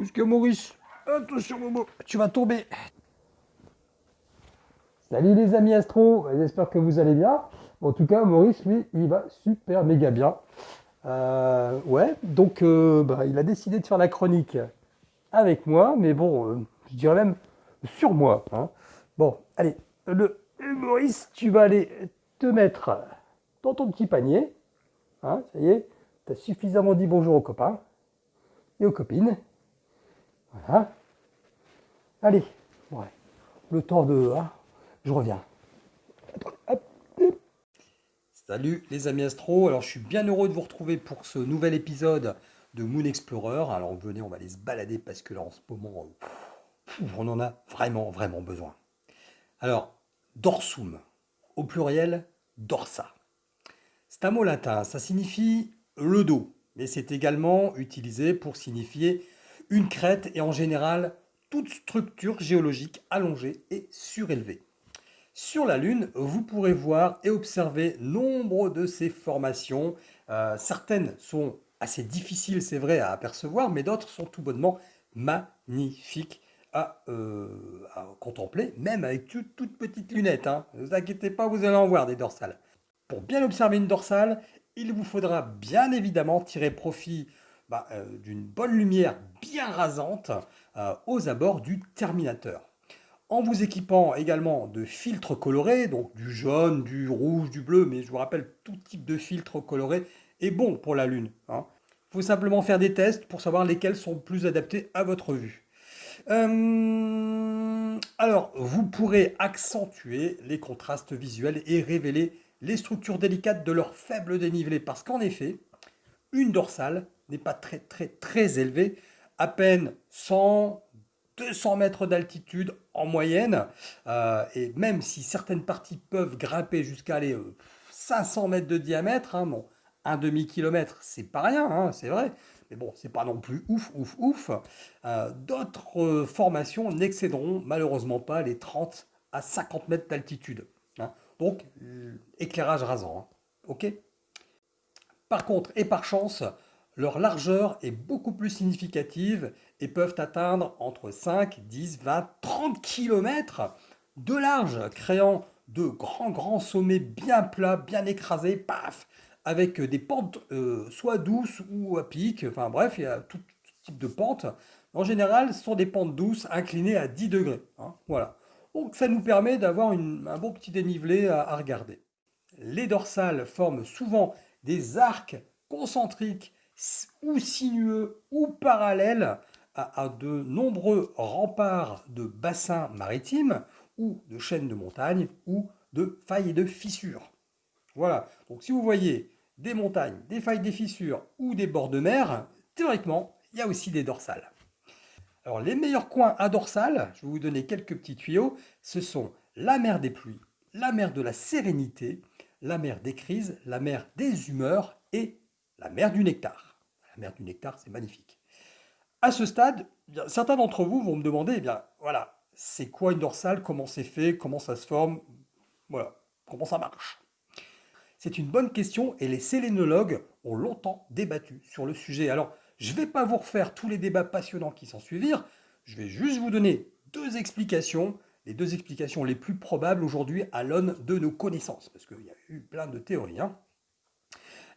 Qu'est-ce que Maurice Attention Momo, tu vas tomber. Salut les amis astro, j'espère que vous allez bien. En tout cas, Maurice, lui, il va super méga bien. Euh, ouais, donc euh, bah, il a décidé de faire la chronique avec moi, mais bon, euh, je dirais même sur moi. hein. Bon, allez, le Maurice, tu vas aller te mettre dans ton petit panier. Hein, ça y est, tu as suffisamment dit bonjour aux copains et aux copines. Voilà. Allez, le temps de... hein, je reviens. Salut les amis astro, alors je suis bien heureux de vous retrouver pour ce nouvel épisode de Moon Explorer. Alors venez, on va aller se balader parce que là en ce moment, euh, on en a vraiment, vraiment besoin. Alors, dorsum, au pluriel, dorsa. C'est un mot latin, ça signifie le dos, mais c'est également utilisé pour signifier une crête et en général toute structure géologique allongée et surélevée. Sur la Lune, vous pourrez voir et observer nombre de ces formations. Euh, certaines sont assez difficiles, c'est vrai, à apercevoir, mais d'autres sont tout bonnement magnifiques à, euh, contempler, même avec toute, toute petite lunette. Hein. Ne vous inquiétez pas, vous allez en voir des dorsales. Pour bien observer une dorsale, il vous faudra bien évidemment tirer profit bah, euh, d'une bonne lumière bien rasante euh, aux abords du terminateur. En vous équipant également de filtres colorés, donc du jaune, du rouge, du bleu, mais je vous rappelle, tout type de filtre coloré est bon pour la Lune. Il faut simplement faire des tests pour savoir lesquels sont plus adaptés à votre vue. Euh, alors, vous pourrez accentuer les contrastes visuels et révéler les structures délicates de leur faible dénivelé, parce qu'en effet, une dorsale n'est pas très très très élevée, à peine 100, 200 mètres d'altitude en moyenne, euh, et même si certaines parties peuvent grimper jusqu'à euh, 500 mètres de diamètre, hein, bon, un demi-kilomètre, c'est pas rien, hein, c'est vrai, mais bon, c'est pas non plus ouf, ouf, ouf. Euh, D'autres euh, formations n'excéderont malheureusement pas les 30 à 50 mètres d'altitude. hein. Donc, euh, éclairage rasant. hein. Ok? Par contre, et par chance, leur largeur est beaucoup plus significative et peuvent atteindre entre 5, 10, 20, 30 km de large, créant de grands, grands sommets bien plats, bien écrasés, paf, avec des pentes euh, soit douces ou à pic, enfin bref, il y a tout type de pentes. En général, ce sont des pentes douces inclinées à 10 degrés. hein, voilà. Donc ça nous permet d'avoir un bon petit dénivelé à, regarder. Les dorsales forment souvent des arcs concentriques ou sinueux ou parallèles à, à de nombreux remparts de bassins maritimes ou de chaînes de montagnes ou de failles et de fissures. Voilà, donc si vous voyez des montagnes, des failles, des fissures ou des bords de mer, théoriquement, il y a aussi des dorsales. Alors les meilleurs coins à dorsale, je vais vous donner quelques petits tuyaux, ce sont la mer des pluies, la mer de la sérénité, la mer des crises, la mer des humeurs et la mer du nectar. Mer du nectar, c'est magnifique. À ce stade, eh certains d'entre vous vont me demander, eh bien, voilà, c'est quoi une dorsale, comment c'est fait, comment ça se forme, voilà, comment ça marche? C'est une bonne question et les sélénologues ont longtemps débattu sur le sujet. Alors, je ne vais pas vous refaire tous les débats passionnants qui s'en suivirent, je vais juste vous donner deux explications, les deux explications les plus probables aujourd'hui à l'aune de nos connaissances, parce qu'il y a eu plein de théories. hein.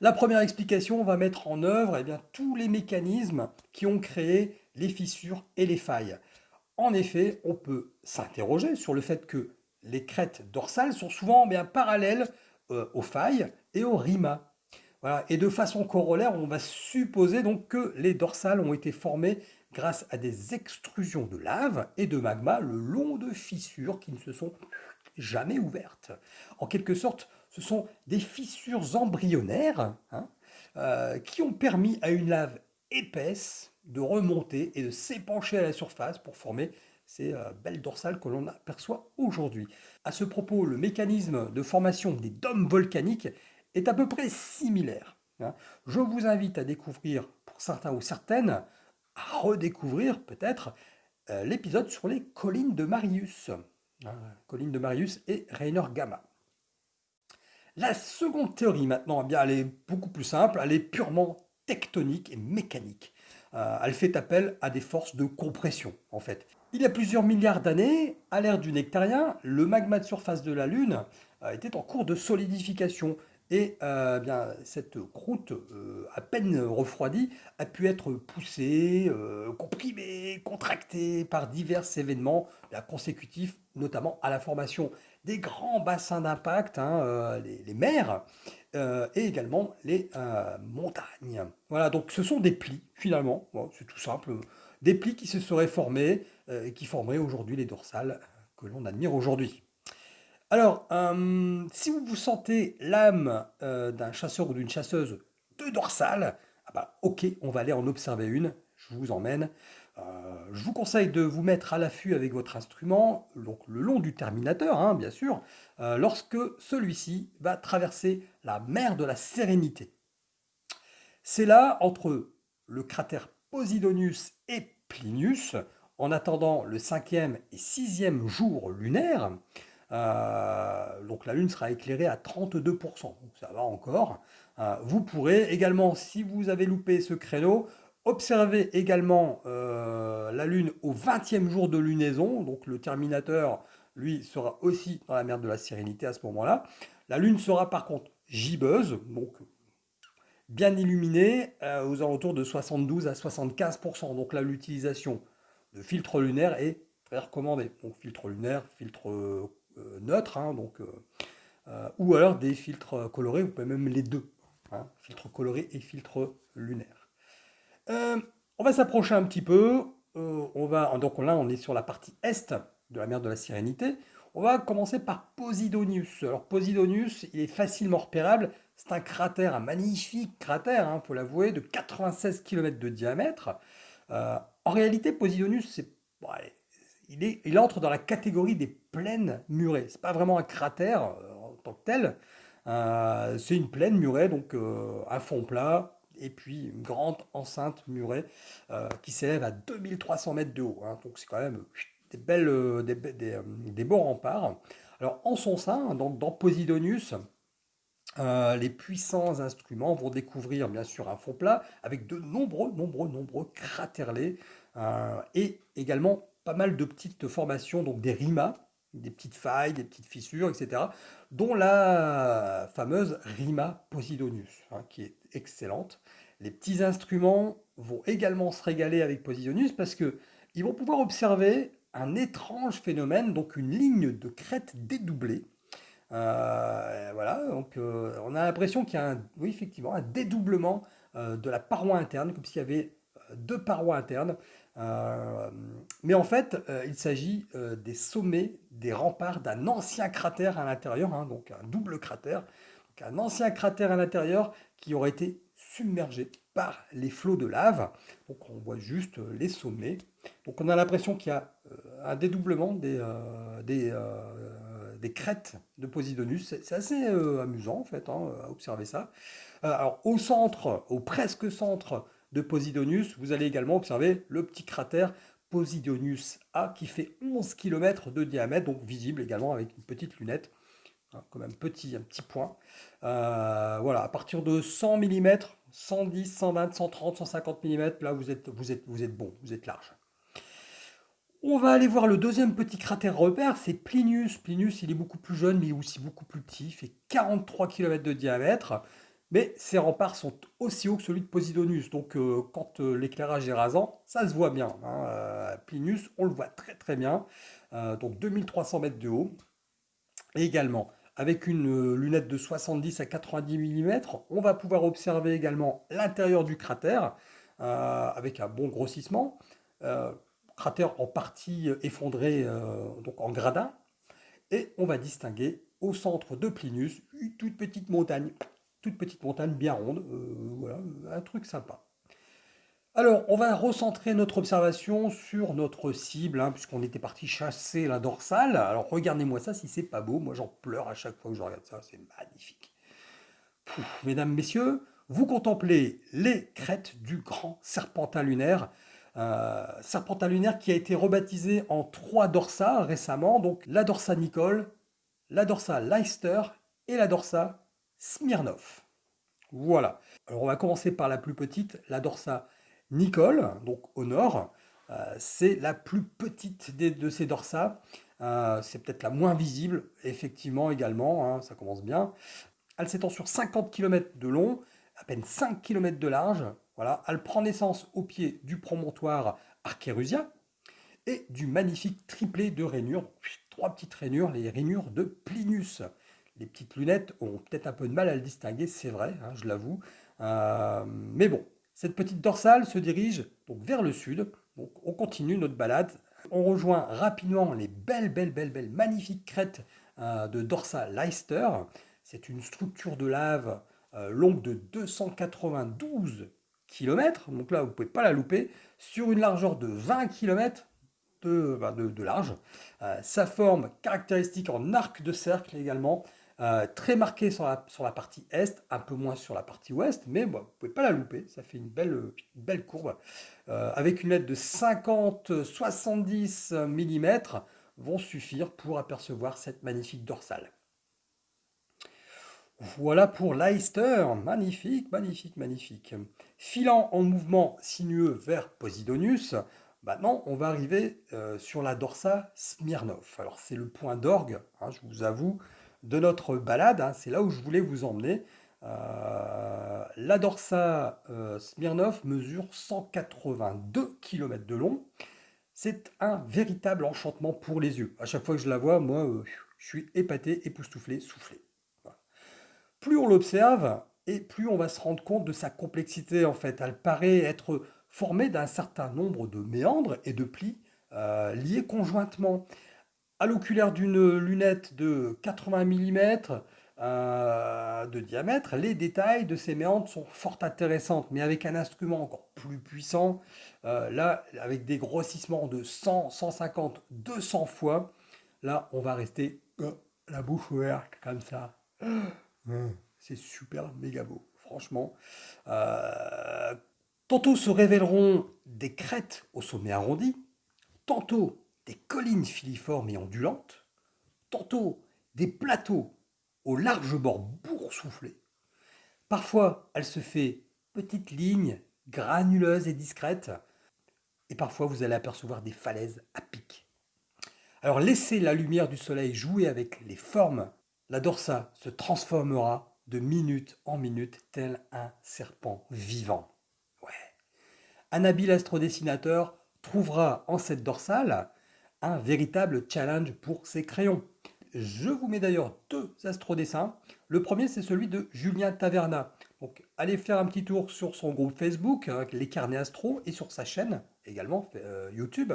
La première explication va mettre en œuvre eh bien, tous les mécanismes qui ont créé les fissures et les failles. En effet, on peut s'interroger sur le fait que les crêtes dorsales sont souvent bien parallèles euh, aux failles et aux rimas. Voilà. Et de façon corollaire, on va supposer donc que les dorsales ont été formées grâce à des extrusions de lave et de magma le long de fissures qui ne se sont jamais ouvertes. En quelque sorte, ce sont des fissures embryonnaires hein, euh, qui ont permis à une lave épaisse de remonter et de s'épancher à la surface pour former ces euh, belles dorsales que l'on aperçoit aujourd'hui. À ce propos, le mécanisme de formation des dômes volcaniques est à peu près similaire. hein. Je vous invite à découvrir, pour certains ou certaines, à redécouvrir peut-être euh, l'épisode sur les collines de Marius. hein, collines de Marius et Rainer Gamma. La seconde théorie maintenant, eh bien, elle est beaucoup plus simple, elle est purement tectonique et mécanique. euh, elle fait appel à des forces de compression, en fait. Il y a plusieurs milliards d'années, à l'ère du nectarien, le magma de surface de la Lune euh, était en cours de solidification. Et euh, bien, cette croûte, euh, à peine refroidie, a pu être poussée, euh, comprimée, contractée par divers événements consécutifs, notamment à la formation des grands bassins d'impact, hein, les, les, mers, et également les montagnes. Voilà, donc ce sont des plis, finalement, c'est tout simple, des plis qui se seraient formés, et qui formeraient aujourd'hui les dorsales que l'on admire aujourd'hui. Alors, euh, si vous vous sentez l'âme euh, d'un chasseur ou d'une chasseuse de dorsale, ah bah, ok, on va aller en observer une, je vous emmène. Euh, je vous conseille de vous mettre à l'affût avec votre instrument, donc le long du terminateur, hein, bien sûr, lorsque celui-ci va traverser la mer de la Sérénité. C'est là, entre le cratère Posidonius et Plinius, en attendant le cinquième et sixième jour lunaire, euh, donc la Lune sera éclairée à 32%, donc ça va encore. Euh, vous pourrez également, si vous avez loupé ce créneau, observer également euh, la Lune au 20e jour de lunaison, donc le Terminateur, lui, sera aussi dans la mer de la Sérénité à ce moment-là. La Lune sera par contre gibbeuse, donc bien illuminée, aux alentours de 72 à 75%. Donc là, l'utilisation de filtres lunaires est très recommandée. Donc filtre lunaire, filtre euh, neutre, hein, donc, euh, euh, ou alors des filtres colorés, vous pouvez même les deux, hein, filtre coloré et filtre lunaire. on va s'approcher un petit peu, on va, donc là on est sur la partie est de la mer de la Sérénité, on va commencer par Posidonius. Alors Posidonius, il est facilement repérable, c'est un cratère, un magnifique cratère, il hein, faut l'avouer, de 96 km de diamètre. en réalité, Posidonius, c'est il, entre dans la catégorie des plaines murées. Ce n'est pas vraiment un cratère euh, en tant que tel. Euh, c'est une plaine murée, donc euh, un fond plat, et puis une grande enceinte murée qui s'élève à 2300 mètres de haut. Hein. donc c'est quand même des, belles, des, beaux remparts. Alors en son sein, dans Posidonius, les puissants instruments vont découvrir bien sûr un fond plat avec de nombreux, nombreux, nombreux craterlets et également pas mal de petites formations, donc des rimas, des petites failles, des petites fissures, etc., dont la fameuse rima Posidonius, hein, qui est excellente. Les petits instruments vont également se régaler avec Posidonius parce que ils vont pouvoir observer un étrange phénomène, donc une ligne de crête dédoublée. Euh, voilà, donc euh, on a l'impression qu'il y a un, oui, effectivement un dédoublement euh, de la paroi interne, comme s'il y avait deux parois internes. Euh, mais en fait, euh, il s'agit euh, des sommets, des remparts d'un ancien cratère à l'intérieur, hein, donc un double cratère, un ancien cratère à l'intérieur qui aurait été submergé par les flots de lave. Donc on voit juste les sommets. Donc on a l'impression qu'il y a un dédoublement des, des, des, crêtes de Posidonius. C'est assez amusant en fait hein, à observer ça. alors au centre, au presque centre de Posidonius, vous allez également observer le petit cratère Posidonius A qui fait 11 km de diamètre, donc visible également avec une petite lunette, hein, comme un petit, point. Euh, voilà, à partir de 100 mm, 110, 120, 130, 150 mm, là vous êtes, vous êtes, vous êtes bon, vous êtes large. On va aller voir le deuxième petit cratère repère, c'est Plinius. Plinius, il est beaucoup plus jeune, mais aussi beaucoup plus petit. Fait 43 km de diamètre. Mais ces remparts sont aussi hauts que celui de Posidonius, donc euh, quand euh, l'éclairage est rasant, ça se voit bien. Hein. Euh, Plinius, on le voit très très bien, donc 2300 mètres de haut. Et également, avec une lunette de 70 à 90 mm, on va pouvoir observer également l'intérieur du cratère, avec un bon grossissement. cratère en partie effondré, donc en gradin. Et on va distinguer au centre de Plinius une toute petite montagne toute petite montagne bien ronde, euh, voilà, un truc sympa. Alors, on va recentrer notre observation sur notre cible, hein, puisqu'on était parti chasser la dorsale. Alors, regardez-moi ça, si c'est pas beau, moi j'en pleure à chaque fois que je regarde ça, c'est magnifique. mesdames, messieurs, vous contemplez les crêtes du grand serpentin lunaire, serpentin lunaire qui a été rebaptisé en trois dorsas récemment, donc la dorsa Nicole, la dorsa Leicester et la dorsa Smirnov. Voilà. Alors on va commencer par la plus petite, la dorsa Nicole, donc au nord, c'est la plus petite de ces dorsales. c'est peut-être la moins visible, effectivement, également, hein, ça commence bien. Elle s'étend sur 50 km de long, à peine 5 km de large. Voilà, elle prend naissance au pied du promontoire Archérusia et du magnifique triplé de rainures, trois petites rainures, les rainures de Plinus. Les petites lunettes ont peut-être un peu de mal à le distinguer, c'est vrai, hein, je l'avoue. Euh, mais bon, cette petite dorsale se dirige vers le sud. On continue notre balade. On rejoint rapidement les belles, belles, belles, belles, magnifiques crêtes euh, de Dorsa Leicester. C'est une structure de lave euh, longue de 292 km, donc là vous ne pouvez pas la louper, sur une largeur de 20 km bah, de, large. Sa forme caractéristique en arc de cercle également, euh, très marquée sur la, partie est, un peu moins sur la partie ouest, mais vous ne pouvez pas la louper, ça fait une belle, belle courbe. avec une lettre de 50-70 mm vont suffire pour apercevoir cette magnifique dorsale. Voilà pour Leicester, magnifique, magnifique, magnifique. Filant en mouvement sinueux vers Posidonius, maintenant on va arriver euh, sur la dorsa Smirnov. Alors c'est le point d'orgue, hein, je vous avoue, de notre balade, hein, c'est là où je voulais vous emmener. Euh, la dorsa euh, Smirnov mesure 182 km de long. C'est un véritable enchantement pour les yeux. À chaque fois que je la vois, moi, je suis épaté, époustouflé, soufflé plus on l'observe, et plus on va se rendre compte de sa complexité en fait. Elle paraît être formée d'un certain nombre de méandres et de plis euh, liés conjointement. À l'oculaire d'une lunette de 80 mm euh, de diamètre, les détails de ces méandres sont fort intéressants, mais avec un instrument encore plus puissant, euh, là, avec des grossissements de 100, 150, 200 fois, là, on va rester la bouche ouverte, comme ça. C'est super méga beau, franchement. Euh, tantôt se révéleront des crêtes au sommet arrondi, tantôt des collines filiformes et ondulantes, tantôt des plateaux aux larges bords boursouflés. Parfois, elle se fait petites lignes granuleuses et discrètes, et parfois vous allez apercevoir des falaises à pic. Alors laissez la lumière du soleil jouer avec les formes la dorsa se transformera de minute en minute tel un serpent vivant. Un habile astrodessinateur trouvera en cette dorsale un véritable challenge pour ses crayons. Je vous mets d'ailleurs deux astrodessins. Le premier, c'est celui de Julien Taverna. Donc, allez faire un petit tour sur son groupe Facebook, hein, les carnets astro, et sur sa chaîne également, euh, YouTube.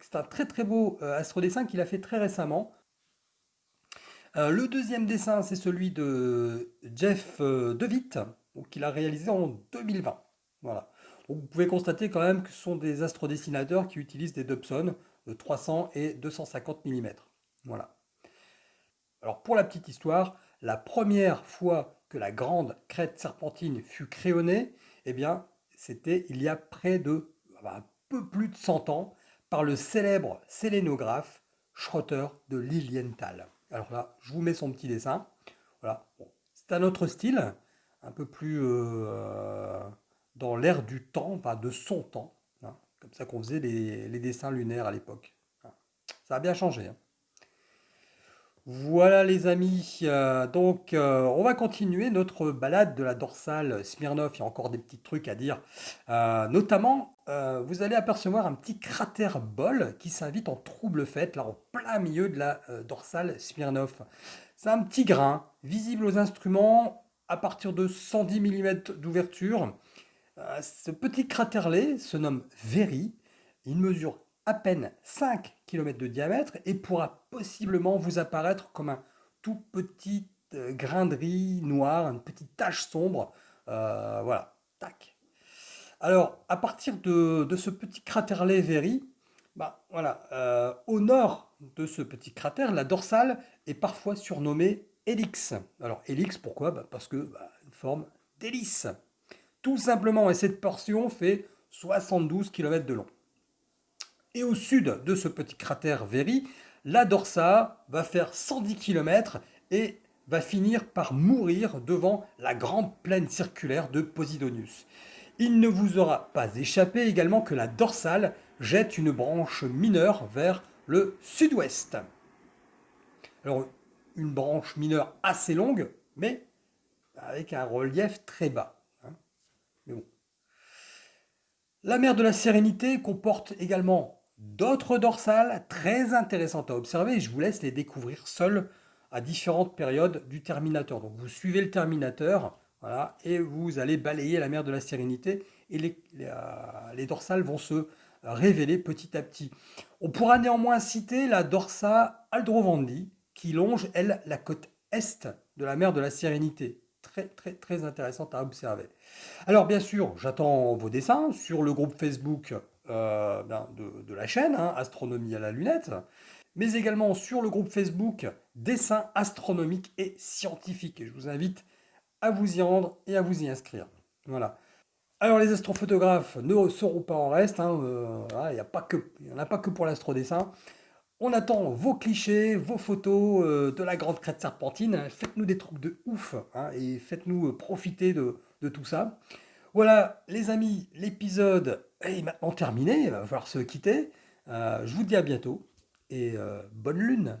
C'est un très très beau euh, astrodessin qu'il a fait très récemment. Euh, le deuxième dessin, c'est celui de Jeff DeWitt, qu'il a réalisé en 2020. Voilà. vous pouvez constater quand même que ce sont des astrodessinateurs qui utilisent des Dobson 300 et 250 mm. Voilà. Alors pour la petite histoire, la première fois que la grande crête serpentine fut créonnée, eh bien, c'était il y a près de un peu plus de 100 ans par le célèbre sélénographe Schroeter de Lilienthal. Alors là, je vous mets son petit dessin. Voilà. c'est un autre style, un peu plus euh, dans l'air du temps, enfin de son temps. Comme ça qu'on faisait les, dessins lunaires à l'époque. Ça a bien changé. Hein. Voilà les amis, euh, donc euh, on va continuer notre balade de la dorsale Smirnov, il y a encore des petits trucs à dire. notamment, vous allez apercevoir un petit cratère bol qui s'invite en trouble fête, là en plein milieu de la dorsale Smirnov. C'est un petit grain, visible aux instruments à partir de 110 mm d'ouverture. Ce petit cratère-lait se nomme Very, il mesure à peine 5 km de diamètre et pourra possiblement vous apparaître comme un tout petit euh, grain de riz noir, une petite tache sombre. Euh, voilà, tac. Alors, à partir de, ce petit cratère Very, bah, voilà, euh, au nord de ce petit cratère, la dorsale est parfois surnommée Helix. Alors, Helix, pourquoi? Bah, Parce que bah, une forme d'hélice. Tout simplement, et cette portion fait 72 km de long. Et au sud de ce petit cratère Very, la Dorsa va faire 110 km et va finir par mourir devant la grande plaine circulaire de Posidonius. Il ne vous aura pas échappé également que la dorsale jette une branche mineure vers le sud-ouest. Alors, une branche mineure assez longue, mais avec un relief très bas. Hein. Mais bon. La mer de la Sérénité comporte également d'autres dorsales très intéressantes à observer. Je vous laisse les découvrir seuls à différentes périodes du terminateur. Donc vous suivez le terminateur voilà, et vous allez balayer la mer de la Sérénité et les, euh, dorsales vont se révéler petit à petit. On pourra néanmoins citer la dorsa Aldrovandi qui longe, elle, la côte est de la mer de la Sérénité. Très, très, intéressante à observer. Alors, bien sûr, j'attends vos dessins sur le groupe Facebook euh, ben, de, la chaîne, hein, Astronomie à la lunette, mais également sur le groupe Facebook Dessins astronomiques et scientifiques. Et je vous invite à vous y rendre et à vous y inscrire. Voilà. Alors les astrophotographes ne seront pas en reste, hein, euh, il n'y en a pas que pour l'astrodessin. On attend vos clichés, vos photos euh, de la grande crête serpentine. Faites-nous des trucs de ouf hein, et faites-nous euh, profiter de, tout ça. Voilà, les amis, l'épisode est maintenant terminé. Il va falloir se quitter. je vous dis à bientôt et bonne lune